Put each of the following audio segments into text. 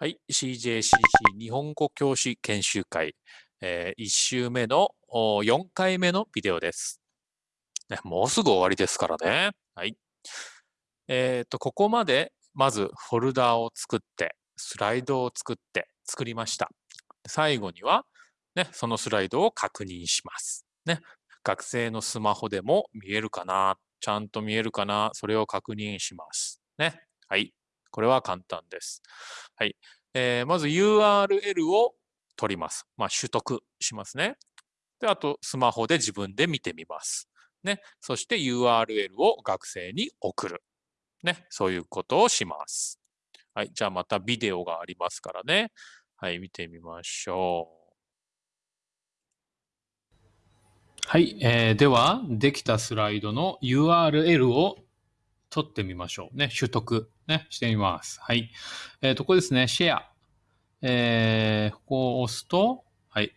はい、CJCC 日本語教師研修会、えー、1週目の4回目のビデオです、ね。もうすぐ終わりですからね。はい。えっ、ー、と、ここまでまずフォルダを作って、スライドを作って作りました。最後には、ね、そのスライドを確認します。ね、学生のスマホでも見えるかなちゃんと見えるかなそれを確認します。ね。はい。これは簡単です。はい。えー、まず URL を取ります。まあ、取得しますね。で、あと、スマホで自分で見てみます。ね。そして URL を学生に送る。ね。そういうことをします。はい。じゃあまたビデオがありますからね。はい。見てみましょう。はい。えー、では、できたスライドの URL を取ってみましょう。ね。取得。ね。してみます。はい。えっ、ー、と、ここですね。シェア。えー、ここを押すと、はい。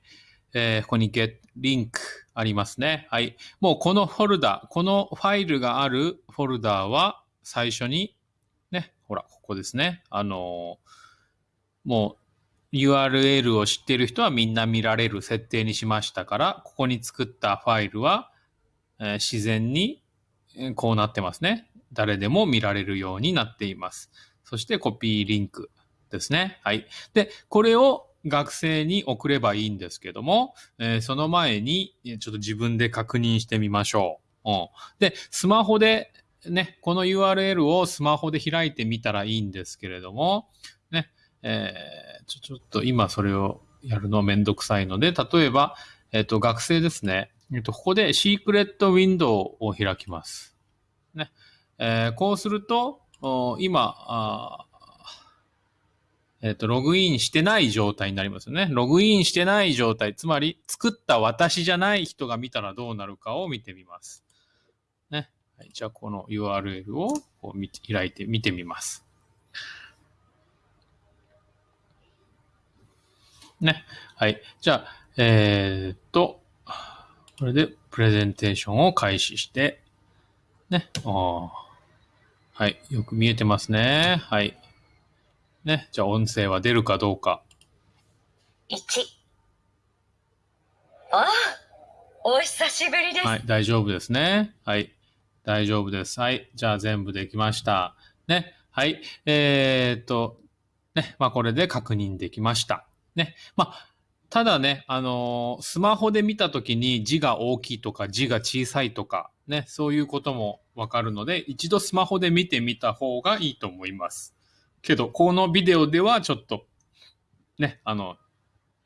えー、ここに get link ありますね。はい。もうこのフォルダ、このファイルがあるフォルダは最初に、ね、ほら、ここですね。あのー、もう URL を知っている人はみんな見られる設定にしましたから、ここに作ったファイルは、えー、自然にこうなってますね。誰でも見られるようになっています。そしてコピーリンクですね。はい。で、これを学生に送ればいいんですけども、えー、その前にちょっと自分で確認してみましょう。うん、で、スマホでね、この URL をスマホで開いてみたらいいんですけれども、ね、えー、ちょちょっと今それをやるのめんどくさいので、例えば、えっ、ー、と、学生ですね。えっ、ー、と、ここでシークレットウィンドウを開きます。ね。えー、こうすると、今、あえっ、ー、と、ログインしてない状態になりますよね。ログインしてない状態、つまり作った私じゃない人が見たらどうなるかを見てみます。ね。はい、じゃあ、この URL をこう開いて見てみます。ね。はい。じゃあ、えー、っと、これでプレゼンテーションを開始して、ね。あはい。よく見えてますね。はい。ね。じゃあ音声は出るかどうか。1。ああ、お久しぶりです。はい。大丈夫ですね。はい。大丈夫です。はい。じゃあ全部できました。ね。はい。えー、っと、ね。まあこれで確認できました。ね。まあ、ただね、あのー、スマホで見たときに字が大きいとか字が小さいとか、ね、そういうこともわかるので、一度スマホで見てみた方がいいと思います。けど、このビデオではちょっと、ね、あの、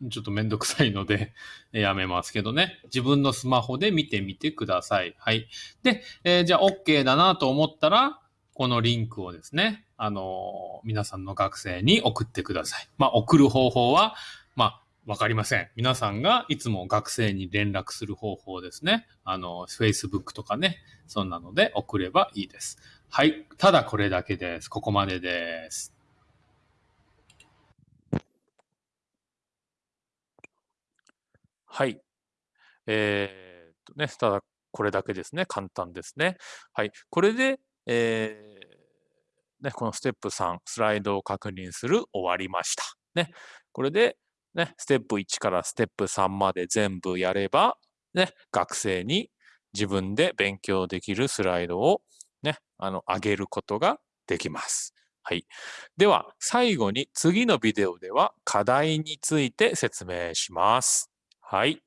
ちょっとめんどくさいので、やめますけどね。自分のスマホで見てみてください。はい。で、えー、じゃあ OK だなと思ったら、このリンクをですね、あのー、皆さんの学生に送ってください。まあ、送る方法は、まあ、わかりません。皆さんがいつも学生に連絡する方法ですね。あの、Facebook とかね、そんなので送ればいいです。はい。ただこれだけです。ここまでです。はい。えー、っとね、ただこれだけですね。簡単ですね。はい。これで、えー、ね、このステップ3、スライドを確認する終わりました。ね。これで、ね、ステップ1からステップ3まで全部やれば、ね、学生に自分で勉強できるスライドをね、あの、上げることができます。はい。では、最後に次のビデオでは課題について説明します。はい。